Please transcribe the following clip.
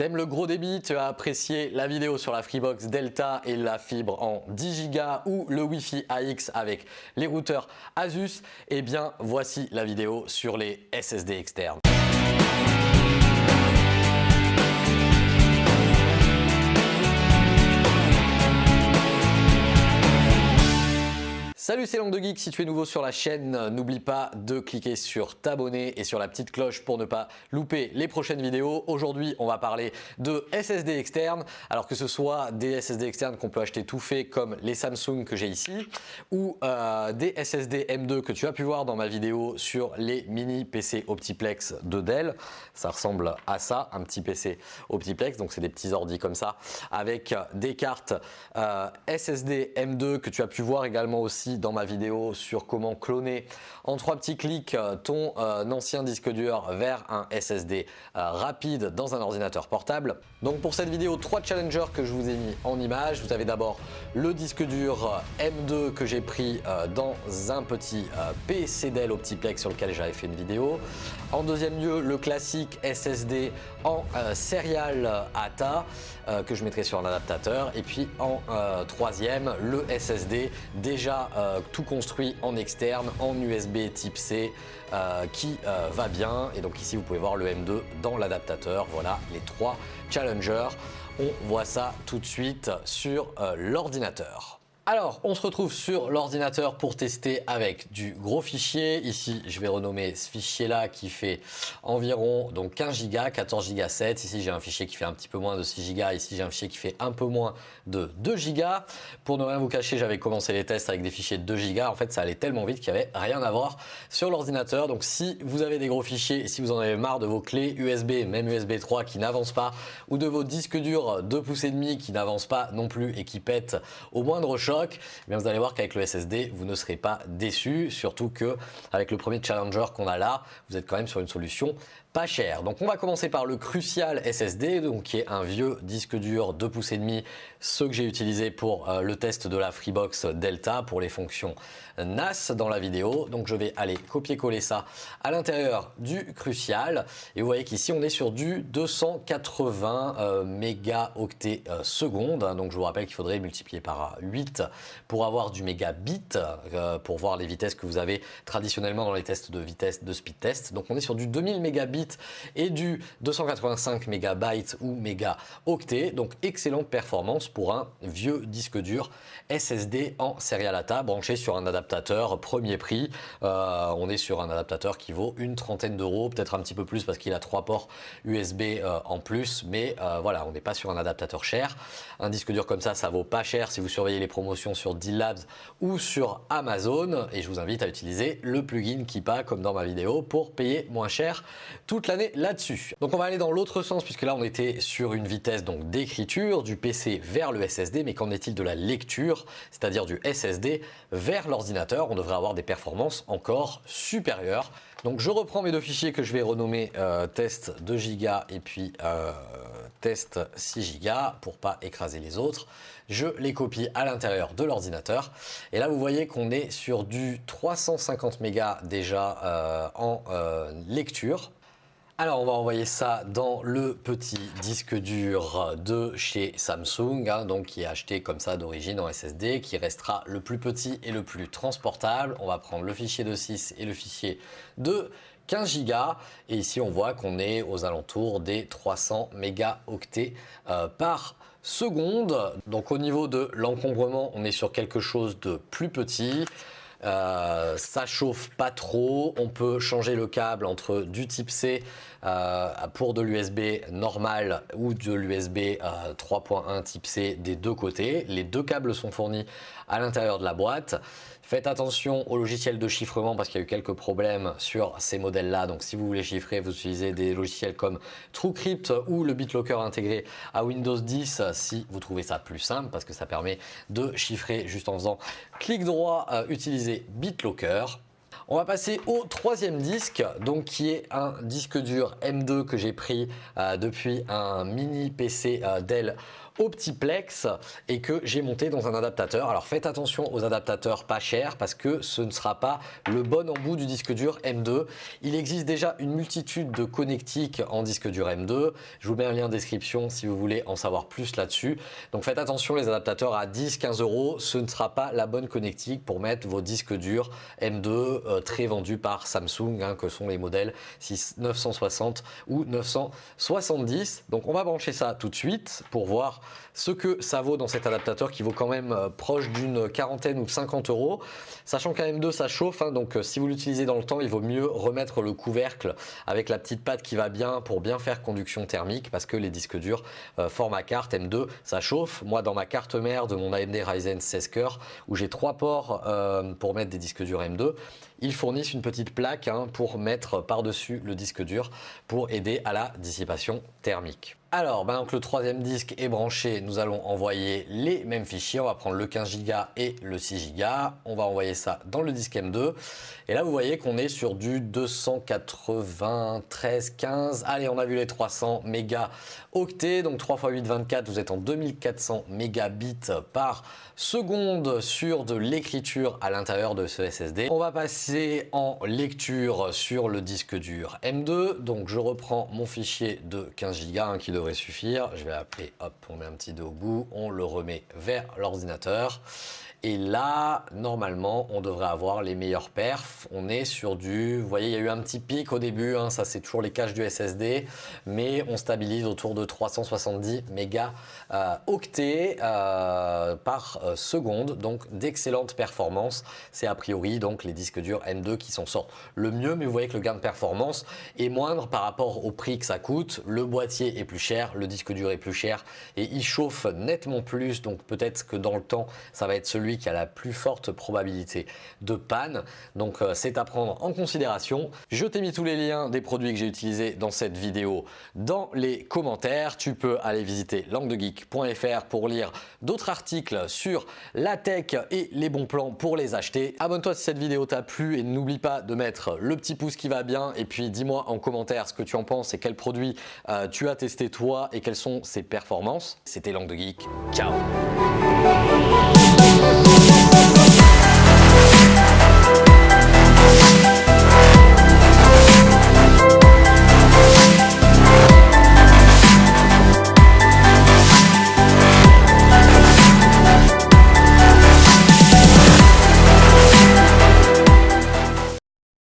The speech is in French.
T'aimes le gros débit, tu as apprécié la vidéo sur la Freebox Delta et la fibre en 10 Go ou le Wi-Fi AX avec les routeurs Asus Eh bien voici la vidéo sur les SSD externes. Salut c'est Langue de Geek, si tu es nouveau sur la chaîne, n'oublie pas de cliquer sur t'abonner et sur la petite cloche pour ne pas louper les prochaines vidéos. Aujourd'hui on va parler de SSD externes, alors que ce soit des SSD externes qu'on peut acheter tout fait comme les Samsung que j'ai ici ou euh, des SSD M2 que tu as pu voir dans ma vidéo sur les mini PC Optiplex de Dell. Ça ressemble à ça, un petit PC Optiplex, donc c'est des petits ordi comme ça avec des cartes euh, SSD M2 que tu as pu voir également aussi dans ma vidéo sur comment cloner en trois petits clics euh, ton euh, ancien disque dur vers un SSD euh, rapide dans un ordinateur portable. Donc pour cette vidéo, trois challengers que je vous ai mis en image. Vous avez d'abord le disque dur M2 que j'ai pris dans un petit PC Dell Optiplex sur lequel j'avais fait une vidéo. En deuxième lieu, le classique SSD en serial ATA que je mettrai sur un adaptateur. Et puis en troisième, le SSD déjà euh, tout construit en externe, en USB type C, euh, qui euh, va bien. Et donc ici, vous pouvez voir le M2 dans l'adaptateur. Voilà les trois challengers. On voit ça tout de suite sur l'ordinateur. Alors, on se retrouve sur l'ordinateur pour tester avec du gros fichier. Ici, je vais renommer ce fichier-là qui fait environ donc 15 Go, 14 Go 7. Ici, j'ai un fichier qui fait un petit peu moins de 6 Go. Ici, j'ai un fichier qui fait un peu moins de 2 Go. Pour ne rien vous cacher, j'avais commencé les tests avec des fichiers de 2 Go. En fait, ça allait tellement vite qu'il n'y avait rien à voir sur l'ordinateur. Donc, si vous avez des gros fichiers si vous en avez marre de vos clés USB, même USB 3 qui n'avancent pas, ou de vos disques durs 2 pouces et demi qui n'avancent pas non plus et qui pètent au moindre choc, eh vous allez voir qu'avec le SSD, vous ne serez pas déçu, surtout que avec le premier Challenger qu'on a là, vous êtes quand même sur une solution pas cher. Donc on va commencer par le Crucial SSD, donc qui est un vieux disque dur 2 pouces et demi, ce que j'ai utilisé pour euh, le test de la Freebox Delta pour les fonctions NAS dans la vidéo. Donc je vais aller copier-coller ça à l'intérieur du Crucial et vous voyez qu'ici on est sur du 280 euh, mégaoctets euh, secondes. Donc je vous rappelle qu'il faudrait multiplier par 8 pour avoir du mégabit pour voir les vitesses que vous avez traditionnellement dans les tests de vitesse de speed test. Donc on est sur du 2000 mégabits et du 285 MB ou mégaoctets. Donc excellente performance pour un vieux disque dur SSD en serial ATA branché sur un adaptateur premier prix. Euh, on est sur un adaptateur qui vaut une trentaine d'euros, peut-être un petit peu plus parce qu'il a trois ports USB euh, en plus, mais euh, voilà, on n'est pas sur un adaptateur cher. Un disque dur comme ça, ça vaut pas cher si vous surveillez les promotions sur D-Labs ou sur Amazon. Et je vous invite à utiliser le plugin Kipa comme dans ma vidéo pour payer moins cher toute l'année là-dessus. Donc on va aller dans l'autre sens puisque là on était sur une vitesse donc d'écriture du PC vers le SSD, mais qu'en est-il de la lecture, c'est-à-dire du SSD vers l'ordinateur? On devrait avoir des performances encore supérieures. Donc je reprends mes deux fichiers que je vais renommer euh, test 2 Go et puis euh, test 6 Go pour pas écraser les autres. Je les copie à l'intérieur de l'ordinateur et là vous voyez qu'on est sur du 350 mégas déjà euh, en lecture alors on va envoyer ça dans le petit disque dur de chez Samsung, hein, donc qui est acheté comme ça d'origine en SSD, qui restera le plus petit et le plus transportable. On va prendre le fichier de 6 et le fichier de 15 Go et ici on voit qu'on est aux alentours des 300 mégaoctets euh, par seconde. Donc au niveau de l'encombrement, on est sur quelque chose de plus petit. Euh, ça chauffe pas trop. On peut changer le câble entre du type C euh, pour de l'USB normal ou de l'USB 3.1 euh, type C des deux côtés. Les deux câbles sont fournis à l'intérieur de la boîte. Faites attention au logiciel de chiffrement parce qu'il y a eu quelques problèmes sur ces modèles-là. Donc si vous voulez chiffrer, vous utilisez des logiciels comme TrueCrypt ou le BitLocker intégré à Windows 10 si vous trouvez ça plus simple parce que ça permet de chiffrer juste en faisant clic droit, euh, BitLocker. On va passer au troisième disque, donc qui est un disque dur M2 que j'ai pris euh, depuis un mini PC euh, Dell Optiplex et que j'ai monté dans un adaptateur. Alors faites attention aux adaptateurs pas chers parce que ce ne sera pas le bon embout du disque dur M2. Il existe déjà une multitude de connectiques en disque dur M2. Je vous mets un lien en description si vous voulez en savoir plus là-dessus. Donc faites attention les adaptateurs à 10-15 euros, ce ne sera pas la bonne connectique pour mettre vos disques durs M2 euh, très vendus par Samsung hein, que sont les modèles 6, 960 ou 970. Donc on va brancher ça tout de suite pour voir ce que ça vaut dans cet adaptateur qui vaut quand même euh, proche d'une quarantaine ou de 50 euros. Sachant qu'un M2 ça chauffe, hein, donc euh, si vous l'utilisez dans le temps, il vaut mieux remettre le couvercle avec la petite patte qui va bien pour bien faire conduction thermique parce que les disques durs euh, format carte M2 ça chauffe. Moi dans ma carte mère de mon AMD Ryzen 16 coeurs où j'ai trois ports pour mettre des disques durs M2, ils fournissent une petite plaque hein, pour mettre par-dessus le disque dur pour aider à la dissipation thermique. Alors, maintenant que le troisième disque est branché, nous allons envoyer les mêmes fichiers. On va prendre le 15 Go et le 6 Go. On va envoyer ça dans le disque M2. Et là, vous voyez qu'on est sur du 293, 15. Allez, on a vu les 300 mégas octets. Donc 3 x 8, 24, vous êtes en 2400 mégabits par seconde sur de l'écriture à l'intérieur de ce SSD. On va passer en lecture sur le disque dur M2. Donc je reprends mon fichier de 15 Go qui suffire. Je vais appeler, hop, on met un petit 2 au bout, on le remet vers l'ordinateur. Et là, normalement, on devrait avoir les meilleurs perfs. On est sur du... Vous voyez, il y a eu un petit pic au début. Hein, ça, c'est toujours les caches du SSD. Mais on stabilise autour de 370 mégas euh, octets euh, par euh, seconde. Donc, d'excellentes performances. C'est a priori donc les disques durs M2 qui s'en sortent le mieux. Mais vous voyez que le gain de performance est moindre par rapport au prix que ça coûte. Le boîtier est plus cher, le disque dur est plus cher et il chauffe nettement plus. Donc, peut-être que dans le temps, ça va être celui qui a la plus forte probabilité de panne. Donc euh, c'est à prendre en considération. Je t'ai mis tous les liens des produits que j'ai utilisés dans cette vidéo dans les commentaires. Tu peux aller visiter languedegeek.fr pour lire d'autres articles sur la tech et les bons plans pour les acheter. Abonne-toi si cette vidéo t'a plu et n'oublie pas de mettre le petit pouce qui va bien et puis dis-moi en commentaire ce que tu en penses et quels produits euh, tu as testé toi et quelles sont ses performances. C'était Langue de Geek. Ciao